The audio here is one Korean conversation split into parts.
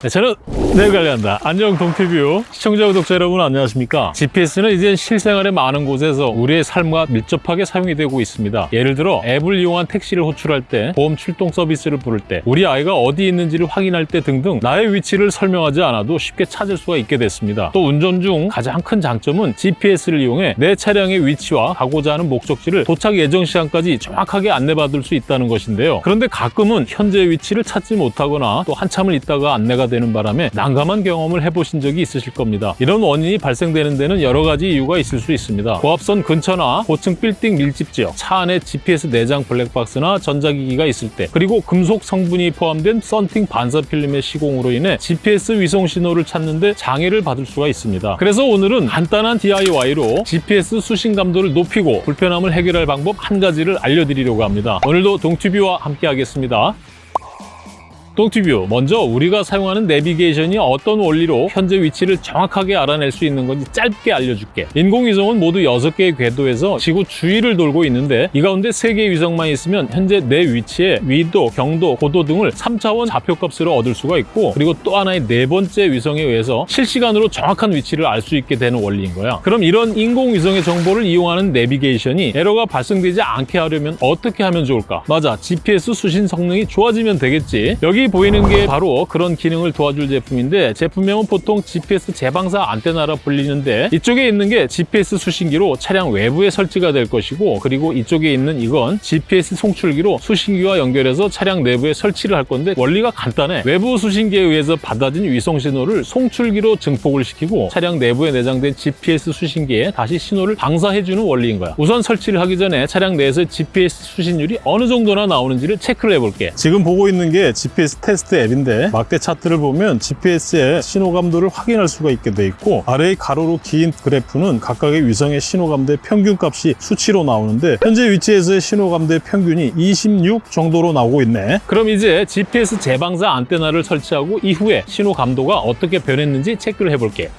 네, 저는 내일 관리한다. 안녕 동티뷰 시청자 구독자 여러분 안녕하십니까? GPS는 이제 실생활의 많은 곳에서 우리의 삶과 밀접하게 사용이 되고 있습니다. 예를 들어 앱을 이용한 택시를 호출할 때, 보험 출동 서비스를 부를 때, 우리 아이가 어디 있는지를 확인할 때 등등 나의 위치를 설명하지 않아도 쉽게 찾을 수가 있게 됐습니다. 또 운전 중 가장 큰 장점은 GPS를 이용해 내 차량의 위치와 가고자 하는 목적지를 도착 예정 시간까지 정확하게 안내받을 수 있다는 것인데요. 그런데 가끔은 현재 위치를 찾지 못하거나 또 한참을 있다가 안내가 되는 바람에 난감한 경험을 해보신 적이 있으실 겁니다. 이런 원인이 발생되는 데는 여러 가지 이유가 있을 수 있습니다. 고압선 근처나 고층 빌딩 밀집 지역, 차 안에 GPS 내장 블랙박스나 전자기기가 있을 때, 그리고 금속 성분이 포함된 썬팅 반사 필름의 시공으로 인해 GPS 위성 신호를 찾는데 장애를 받을 수가 있습니다. 그래서 오늘은 간단한 DIY로 GPS 수신 감도를 높이고 불편함을 해결할 방법 한 가지를 알려드리려고 합니다. 오늘도 동튜뷰와 함께 하겠습니다. 동티뷰. 먼저 우리가 사용하는 내비게이션이 어떤 원리로 현재 위치를 정확하게 알아낼 수 있는 건지 짧게 알려줄게. 인공위성은 모두 6개의 궤도에서 지구 주위를 돌고 있는데 이 가운데 3개의 위성만 있으면 현재 내 위치에 위도, 경도, 고도 등을 3차원 좌표값으로 얻을 수가 있고 그리고 또 하나의 네 번째 위성에 의해서 실시간으로 정확한 위치를 알 수 있게 되는 원리인 거야. 그럼 이런 인공위성의 정보를 이용하는 내비게이션이 에러가 발생되지 않게 하려면 어떻게 하면 좋을까? 맞아. GPS 수신 성능이 좋아지면 되겠지. 여기 보이는 게 바로 그런 기능을 도와줄 제품인데 제품명은 보통 GPS 재방사 안테나라 불리는데 이쪽에 있는 게 GPS 수신기로 차량 외부에 설치가 될 것이고 그리고 이쪽에 있는 이건 GPS 송출기로 수신기와 연결해서 차량 내부에 설치를 할 건데 원리가 간단해. 외부 수신기에 의해서 받아진 위성 신호를 송출기로 증폭을 시키고 차량 내부에 내장된 GPS 수신기에 다시 신호를 방사해주는 원리인 거야. 우선 설치를 하기 전에 차량 내에서 GPS 수신율이 어느 정도나 나오는지를 체크를 해볼게. 지금 보고 있는 게 GPS 테스트 앱인데 막대 차트를 보면 GPS의 신호감도를 확인할 수가 있게 돼 있고 아래의 가로로 긴 그래프는 각각의 위성의 신호감도의 평균값이 수치로 나오는데 현재 위치에서의 신호감도의 평균이 26 정도로 나오고 있네. 그럼 이제 GPS 재방사 안테나를 설치하고 이후에 신호 감도가 어떻게 변했는지 체크를 해볼게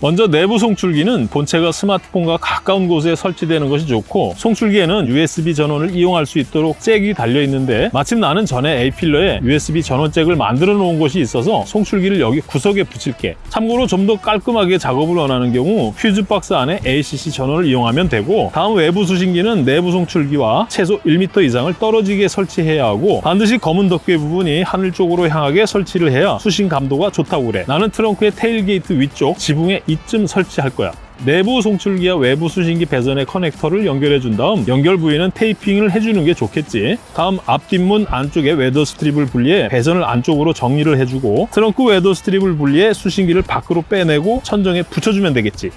먼저 내부 송출기는 본체가 스마트폰과 가까운 곳에 설치되는 것이 좋고 송출기에는 USB 전원을 이용할 수 있도록 잭이 달려 있는데 마침 나는 전에 A필러에 USB 전원 잭을 만들어 놓은 곳이 있어서 송출기를 여기 구석에 붙일게. 참고로 좀 더 깔끔하게 작업을 원하는 경우 퓨즈 박스 안에 ACC 전원을 이용하면 되고 다음 외부 수신기는 내부 송출기와 최소 1m 이상을 떨어지게 설치해야 하고 반드시 검은 덮개 부분이 하늘 쪽으로 향하게 설치를 해야 수신 감도가 좋다고 그래. 나는 트렁크의 tailgate 위쪽 지붕에 이쯤 설치할 거야. 내부 송출기와 외부 수신기 배선의 커넥터를 연결해 준 다음 연결 부위는 테이핑을 해주는 게 좋겠지 다음 앞뒷문 안쪽에 weather strip을 분리해 배선을 안쪽으로 정리를 해주고 트렁크 weather strip을 분리해 수신기를 밖으로 빼내고 천정에 붙여주면 되겠지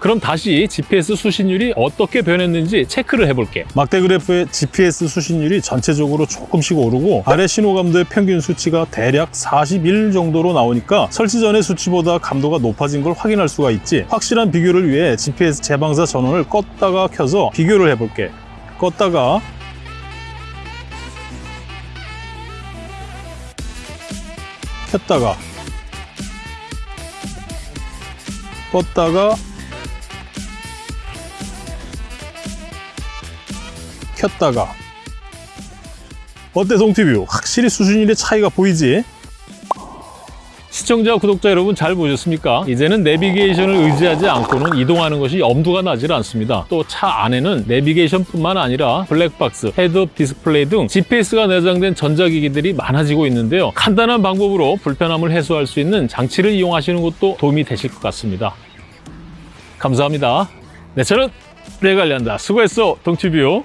그럼 다시 GPS 수신율이 어떻게 변했는지 체크를 해볼게. 막대 그래프의 GPS 수신율이 전체적으로 조금씩 오르고 아래 신호감도의 평균 수치가 대략 41 정도로 나오니까 설치 전의 수치보다 감도가 높아진 걸 확인할 수가 있지. 확실한 비교를 위해 GPS 재방사 전원을 껐다가 켜서 비교를 해볼게. 껐다가 켰다가 껐다가 켰다가 어때 동티뷰? 확실히 수신율의 차이가 보이지? 시청자, 구독자 여러분 잘 보셨습니까? 이제는 내비게이션을 의지하지 않고는 이동하는 것이 엄두가 나질 않습니다. 또 차 안에는 내비게이션뿐만 아니라 블랙박스, 헤드업 디스플레이 등 GPS가 내장된 전자기기들이 많아지고 있는데요. 간단한 방법으로 불편함을 해소할 수 있는 장치를 이용하시는 것도 도움이 되실 것 같습니다. 감사합니다. 네, 저는 내관리한다. 수고했어, 동티뷰.